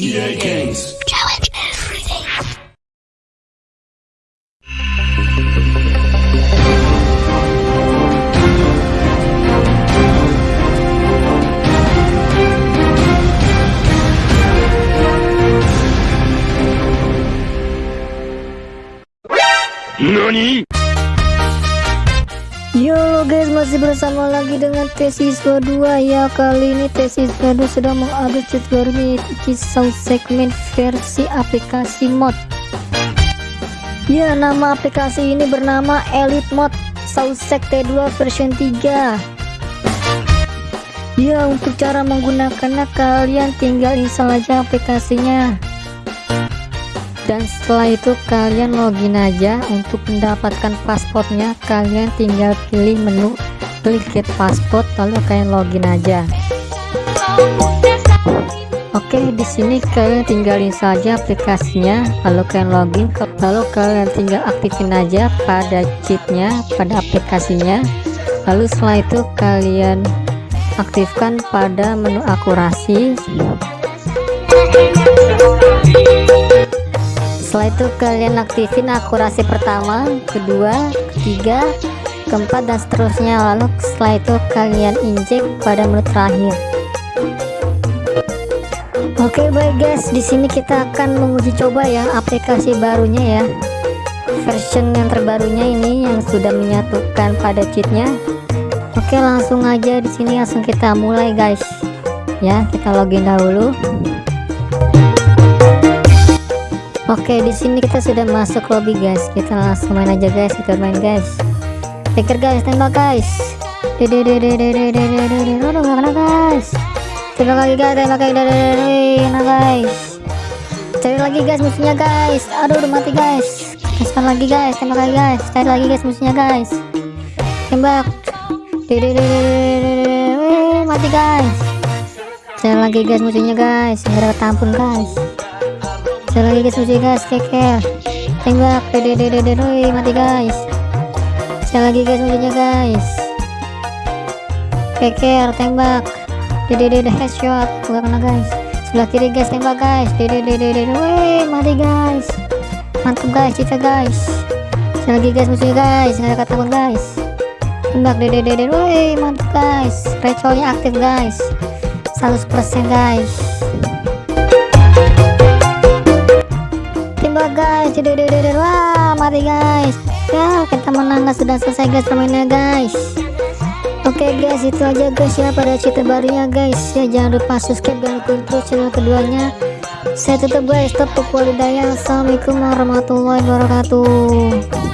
EA Games. Challenge everything. NANI? Yo guys masih bersama lagi dengan Tesiswa 2 ya kali ini Tesiswa 2 sedang mengupdate cheat barunya yaitu kisah segmen versi aplikasi mod. Ya nama aplikasi ini bernama Elite Mod Sausek T2 version 3 ya untuk cara menggunakannya kalian tinggal install aja aplikasinya dan setelah itu kalian login aja untuk mendapatkan pasportnya. Kalian tinggal pilih menu klik get pasport lalu kalian login aja. Oke di sini kalian tinggalin saja aplikasinya. Lalu kalian login lalu kalian tinggal aktifin aja pada cheatnya pada aplikasinya. Lalu setelah itu kalian aktifkan pada menu akurasi setelah itu kalian aktifin akurasi pertama kedua ketiga keempat dan seterusnya. Lalu setelah itu kalian injek pada menu terakhir. Oke baik guys. Di sini kita akan menguji coba ya aplikasi barunya ya. Version yang terbarunya ini yang sudah menyatukan pada cheatnya. Oke langsung aja di sini langsung kita mulai guys. Ya kita login dahulu Oke, di sini kita sudah masuk lobby guys. Kita langsung main aja guys, kita main guys. Pikir guys, tembak guys. Dede dede dede dede dede. Aduh, kena guys. Tembak lagi guys, tembak lagi dede. Nah guys. Cari lagi guys musuhnya guys. Aduh, udah mati guys. Kasihkan lagi guys, tembak lagi guys. Cari lagi guys musuhnya guys. Tembak. Dede dede dede. Mati guys. Cari lagi guys musuhnya guys. Nggak dapat ampun guys saya lagi guys musuh guys keker tembak dede mati guys. Saya lagi guys musuhnya guys. Keker tembak. Dede headshot. Gak kena guys. Sebelah kiri guys tembak guys. Dede mati guys. Mantap guys kita guys. Saya lagi guys musuhnya guys nggak ada kata guys. Tembak dede mantap guys. Recolnya aktif guys. 100% guys ya kita menang sudah selesai guys permainnya guys. Oke okay, guys itu aja guys ya pada cerita barunya guys. Ya jangan lupa subscribe dan dukung terus channel keduanya. Saya tutup guys. Tetap walidaya assalamualaikum warahmatullahi wabarakatuh